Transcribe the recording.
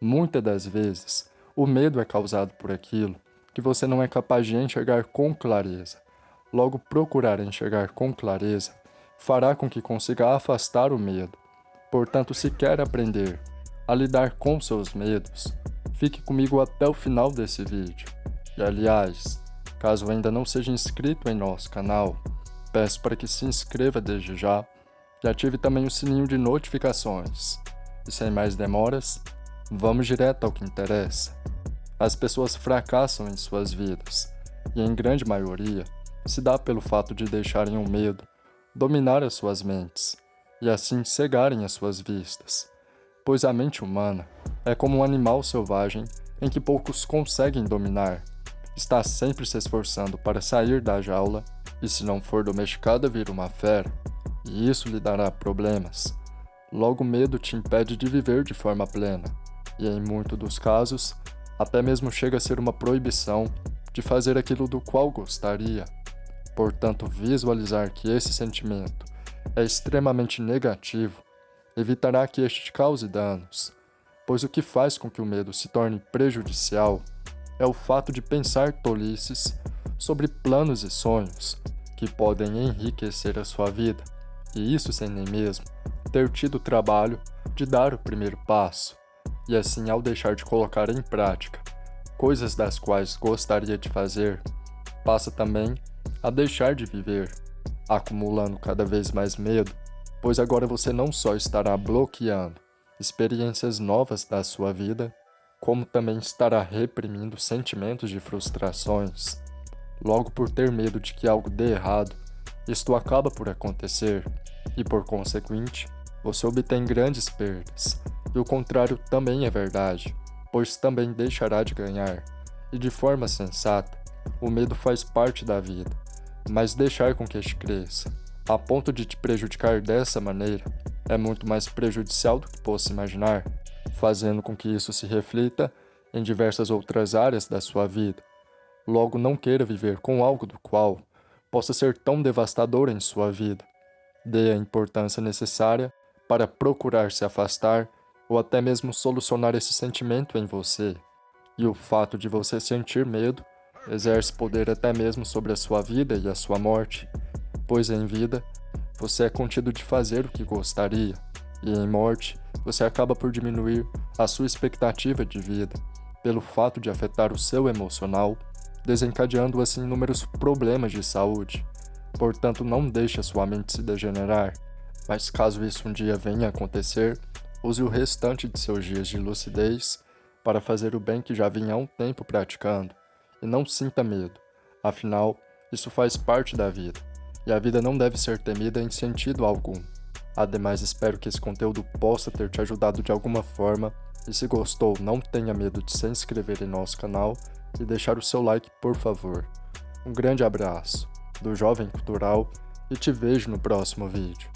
Muitas das vezes, o medo é causado por aquilo que você não é capaz de enxergar com clareza. Logo, procurar enxergar com clareza fará com que consiga afastar o medo. Portanto, se quer aprender a lidar com seus medos, fique comigo até o final desse vídeo. E aliás, caso ainda não seja inscrito em nosso canal, peço para que se inscreva desde já e ative também o sininho de notificações. E sem mais demoras, vamos direto ao que interessa. As pessoas fracassam em suas vidas, e em grande maioria se dá pelo fato de deixarem o medo dominar as suas mentes, e assim cegarem as suas vistas, pois a mente humana é como um animal selvagem em que poucos conseguem dominar, está sempre se esforçando para sair da jaula e se não for domesticada vira uma fera, e isso lhe dará problemas. Logo o medo te impede de viver de forma plena, e em muitos dos casos, até mesmo chega a ser uma proibição de fazer aquilo do qual gostaria. Portanto, visualizar que esse sentimento é extremamente negativo evitará que este te cause danos, pois o que faz com que o medo se torne prejudicial é o fato de pensar tolices sobre planos e sonhos que podem enriquecer a sua vida, e isso sem nem mesmo ter tido o trabalho de dar o primeiro passo, e assim ao deixar de colocar em prática coisas das quais gostaria de fazer, passa também a deixar de viver, acumulando cada vez mais medo, pois agora você não só estará bloqueando experiências novas da sua vida, como também estará reprimindo sentimentos de frustrações. Logo por ter medo de que algo dê errado, isto acaba por acontecer, e por consequente, você obtém grandes perdas. E o contrário também é verdade, pois também deixará de ganhar. E de forma sensata, o medo faz parte da vida, mas deixar com que este cresça, a ponto de te prejudicar dessa maneira, é muito mais prejudicial do que possa imaginar fazendo com que isso se reflita em diversas outras áreas da sua vida. Logo, não queira viver com algo do qual possa ser tão devastador em sua vida. Dê a importância necessária para procurar se afastar ou até mesmo solucionar esse sentimento em você. E o fato de você sentir medo exerce poder até mesmo sobre a sua vida e a sua morte, pois em vida você é contido de fazer o que gostaria, e em morte você acaba por diminuir a sua expectativa de vida, pelo fato de afetar o seu emocional, desencadeando assim inúmeros problemas de saúde. Portanto, não deixe a sua mente se degenerar, mas caso isso um dia venha a acontecer, use o restante de seus dias de lucidez para fazer o bem que já vinha há um tempo praticando, e não sinta medo, afinal, isso faz parte da vida, e a vida não deve ser temida em sentido algum. Ademais, espero que esse conteúdo possa ter te ajudado de alguma forma, e se gostou, não tenha medo de se inscrever em nosso canal e deixar o seu like, por favor. Um grande abraço, do Jovem Cultural, e te vejo no próximo vídeo.